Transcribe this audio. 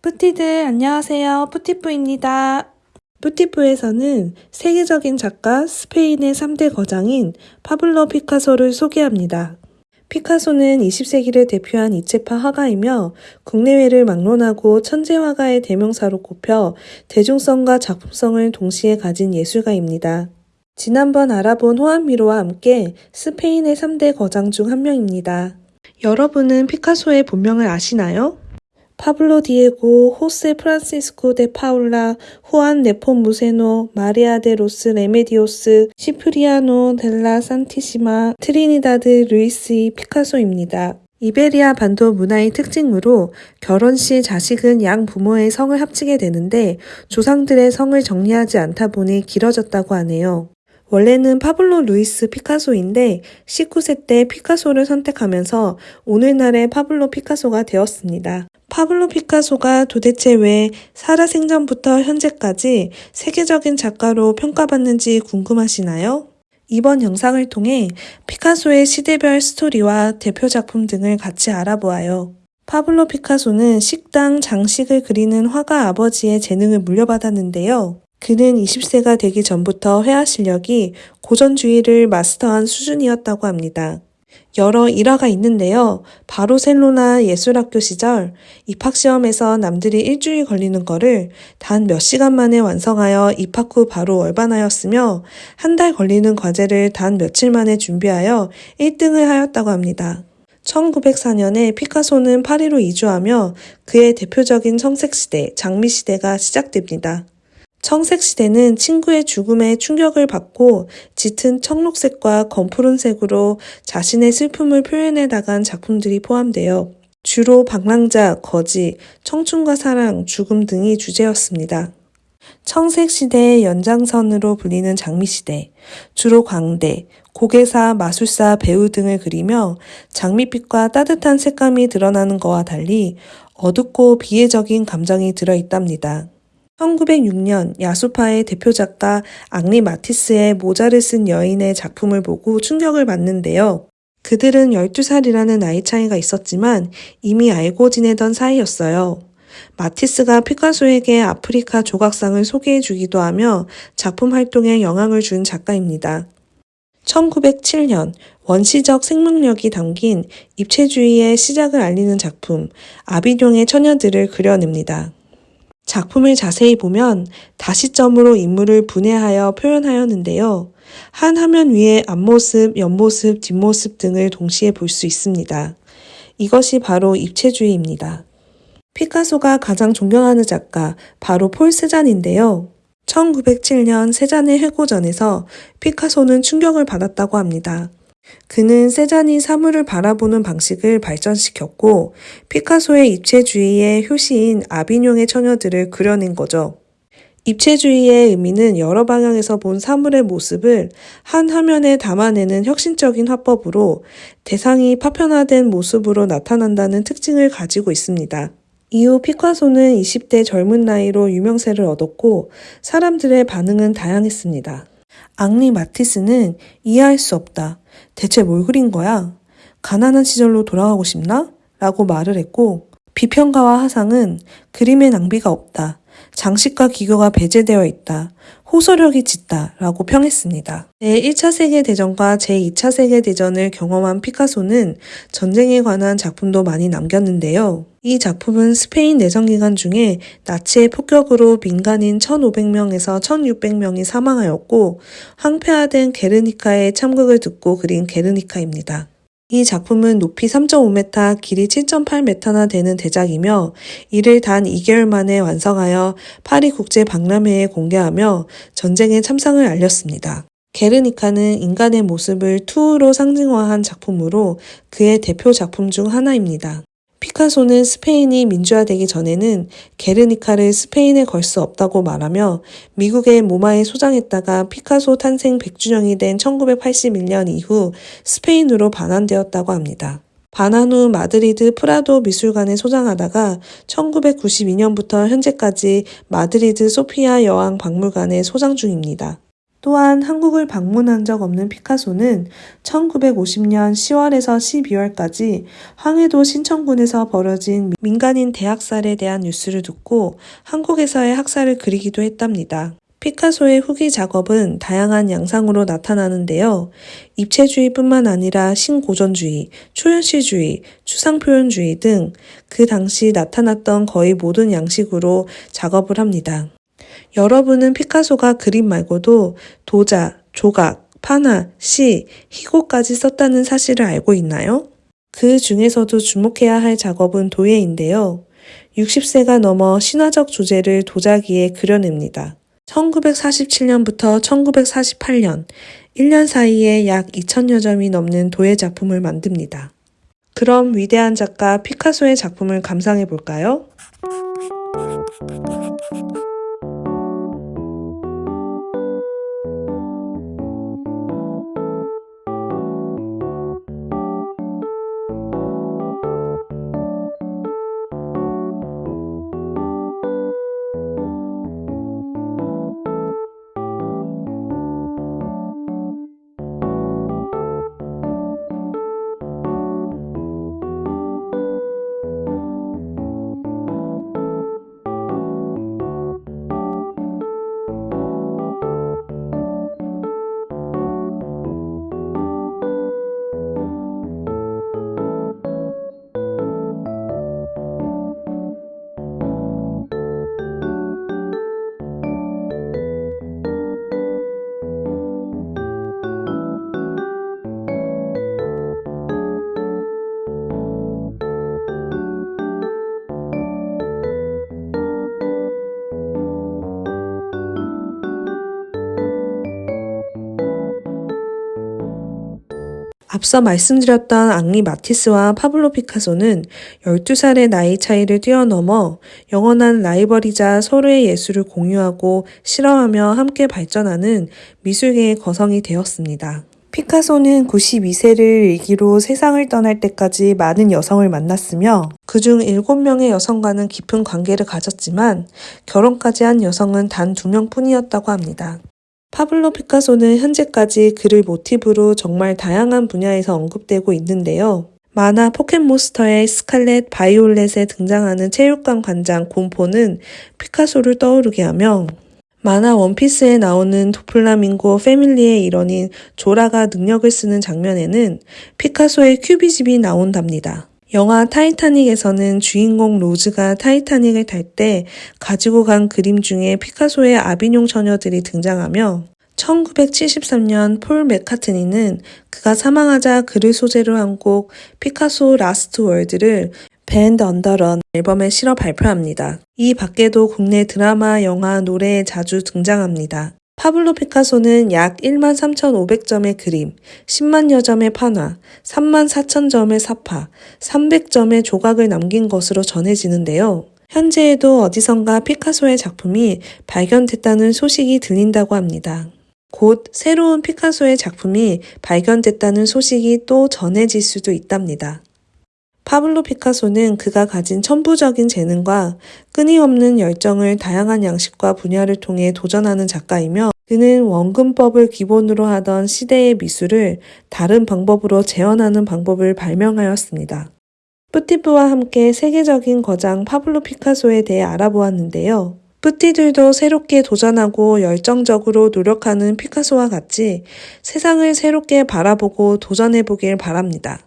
뿌티들 안녕하세요. 뿌티프입니다. 뿌티프에서는 세계적인 작가 스페인의 3대 거장인 파블로 피카소를 소개합니다. 피카소는 20세기를 대표한 이체파 화가이며 국내외를 막론하고 천재 화가의 대명사로 꼽혀 대중성과 작품성을 동시에 가진 예술가입니다. 지난번 알아본 호안 미로와 함께 스페인의 3대 거장 중 한 명입니다. 여러분은 피카소의 본명을 아시나요? 파블로 디에고, 호세 프란시스코 데 파울라, 후안 네포무세노, 마리아 데 로스 레메디오스, 시프리아노 델라 산티시마, 트리니다드 루이스이 피카소입니다. 이베리아 반도 문화의 특징으로 결혼 시 자식은 양 부모의 성을 합치게 되는데 조상들의 성을 정리하지 않다 보니 길어졌다고 하네요. 원래는 파블로 루이스 피카소인데 19세 때 피카소를 선택하면서 오늘날의 파블로 피카소가 되었습니다. 파블로 피카소가 도대체 왜 살아생전부터 현재까지 세계적인 작가로 평가받는지 궁금하시나요? 이번 영상을 통해 피카소의 시대별 스토리와 대표 작품 등을 같이 알아보아요. 파블로 피카소는 식당, 장식을 그리는 화가 아버지의 재능을 물려받았는데요. 그는 20세가 되기 전부터 회화 실력이 고전주의를 마스터한 수준이었다고 합니다. 여러 일화가 있는데요. 바로셀로나 예술학교 시절 입학시험에서 남들이 일주일 걸리는 거를 단 몇 시간 만에 완성하여 입학 후 바로 월반하였으며 한 달 걸리는 과제를 단 며칠 만에 준비하여 1등을 하였다고 합니다. 1904년에 피카소는 파리로 이주하며 그의 대표적인 청색시대, 장미시대가 시작됩니다. 청색시대는 친구의 죽음에 충격을 받고 짙은 청록색과 검푸른색으로 자신의 슬픔을 표현해 나간 작품들이 포함되어 주로 방랑자, 거지, 청춘과 사랑, 죽음 등이 주제였습니다. 청색시대의 연장선으로 불리는 장미시대, 주로 광대, 고개사, 마술사, 배우 등을 그리며 장미빛과 따뜻한 색감이 드러나는 것과 달리 어둡고 비애적인 감정이 들어있답니다. 1906년 야수파의 대표 작가 앙리 마티스의 모자를 쓴 여인의 작품을 보고 충격을 받는데요. 그들은 12살이라는 나이 차이가 있었지만 이미 알고 지내던 사이였어요. 마티스가 피카소에게 아프리카 조각상을 소개해 주기도 하며 작품 활동에 영향을 준 작가입니다. 1907년 원시적 생명력이 담긴 입체주의의 시작을 알리는 작품 아비뇽의 처녀들을 그려냅니다. 작품을 자세히 보면 다시점으로 인물을 분해하여 표현하였는데요. 한 화면 위에 앞모습, 옆모습, 뒷모습 등을 동시에 볼 수 있습니다. 이것이 바로 입체주의입니다. 피카소가 가장 존경하는 작가 바로 폴 세잔인데요. 1907년 세잔의 회고전에서 피카소는 충격을 받았다고 합니다. 그는 세잔이 사물을 바라보는 방식을 발전시켰고 피카소의 입체주의의 효시인 아비뇽의 처녀들을 그려낸 거죠. 입체주의의 의미는 여러 방향에서 본 사물의 모습을 한 화면에 담아내는 혁신적인 화법으로 대상이 파편화된 모습으로 나타난다는 특징을 가지고 있습니다. 이후 피카소는 20대 젊은 나이로 유명세를 얻었고 사람들의 반응은 다양했습니다. 앙리 마티스는 이해할 수 없다. 대체 뭘 그린 거야? 가난한 시절로 돌아가고 싶나? 라고 말을 했고, 비평가와 하상은 그림의 낭비가 없다. 장식과 기교가 배제되어 있다. 호소력이 짙다. 라고 평했습니다. 제1차 세계대전과 제2차 세계대전을 경험한 피카소는 전쟁에 관한 작품도 많이 남겼는데요. 이 작품은 스페인 내전 기간 중에 나치의 폭격으로 민간인 1,500명에서 1,600명이 사망하였고 황폐화된 게르니카의 참극을 듣고 그린 게르니카입니다. 이 작품은 높이 3.5m, 길이 7.8m나 되는 대작이며 이를 단 2개월 만에 완성하여 파리 국제 박람회에 공개하며 전쟁의 참상을 알렸습니다. 게르니카는 인간의 모습을 투우로 상징화한 작품으로 그의 대표 작품 중 하나입니다. 피카소는 스페인이 민주화되기 전에는 게르니카를 스페인에 걸 수 없다고 말하며 미국의 모마에 소장했다가 피카소 탄생 100주년이 된 1981년 이후 스페인으로 반환되었다고 합니다. 반환 후 마드리드 프라도 미술관에 소장하다가 1992년부터 현재까지 마드리드 소피아 여왕 박물관에 소장 중입니다. 또한 한국을 방문한 적 없는 피카소는 1950년 10월에서 12월까지 황해도 신천군에서 벌어진 민간인 대학살에 대한 뉴스를 듣고 한국에서의 학살을 그리기도 했답니다. 피카소의 후기 작업은 다양한 양상으로 나타나는데요. 입체주의뿐만 아니라 신고전주의, 초현실주의, 추상표현주의 등 그 당시 나타났던 거의 모든 양식으로 작업을 합니다. 여러분은 피카소가 그림 말고도 도자, 조각, 파나, 시, 희고까지 썼다는 사실을 알고 있나요? 그 중에서도 주목해야 할 작업은 도예인데요. 60세가 넘어 신화적 주제를 도자기에 그려냅니다. 1947년부터 1948년, 1년 사이에 약 2천여 점이 넘는 도예 작품을 만듭니다. 그럼 위대한 작가 피카소의 작품을 감상해 볼까요? 앞서 말씀드렸던 앙리 마티스와 파블로 피카소는 12살의 나이 차이를 뛰어넘어 영원한 라이벌이자 서로의 예술을 공유하고 실험하며 함께 발전하는 미술계의 거성이 되었습니다. 피카소는 92세를 일기로 세상을 떠날 때까지 많은 여성을 만났으며 그중 7명의 여성과는 깊은 관계를 가졌지만 결혼까지 한 여성은 단 2명 뿐이었다고 합니다. 파블로 피카소는 현재까지 그를 모티브로 정말 다양한 분야에서 언급되고 있는데요. 만화 포켓몬스터의 스칼렛 바이올렛에 등장하는 체육관 관장 곰포는 피카소를 떠오르게 하며 만화 원피스에 나오는 도플라밍고 패밀리의 일원인 조라가 능력을 쓰는 장면에는 피카소의 큐비즘이 나온답니다. 영화 타이타닉에서는 주인공 로즈가 타이타닉을 탈 때 가지고 간 그림 중에 피카소의 아비뇽 처녀들이 등장하며 1973년 폴 맥카트니는 그가 사망하자 그를 소재로 한 곡 Picasso's Last Words를 Band on the Run 앨범에 실어 발표합니다. 이 밖에도 국내 드라마, 영화, 노래에 자주 등장합니다. 파블로 피카소는 약 1만 3,500점의 그림, 10만여 점의 판화, 3만 4천 점의 삽화, 300점의 조각을 남긴 것으로 전해지는데요. 현재에도 어디선가 피카소의 작품이 발견됐다는 소식이 들린다고 합니다. 곧 새로운 피카소의 작품이 발견됐다는 소식이 또 전해질 수도 있답니다. 파블로 피카소는 그가 가진 천부적인 재능과 끊임없는 열정을 다양한 양식과 분야를 통해 도전하는 작가이며 그는 원근법을 기본으로 하던 시대의 미술을 다른 방법으로 재현하는 방법을 발명하였습니다. 뿌티프와 함께 세계적인 거장 파블로 피카소에 대해 알아보았는데요. 뿌티들도 새롭게 도전하고 열정적으로 노력하는 피카소와 같이 세상을 새롭게 바라보고 도전해보길 바랍니다.